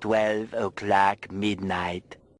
12 o'clock midnight.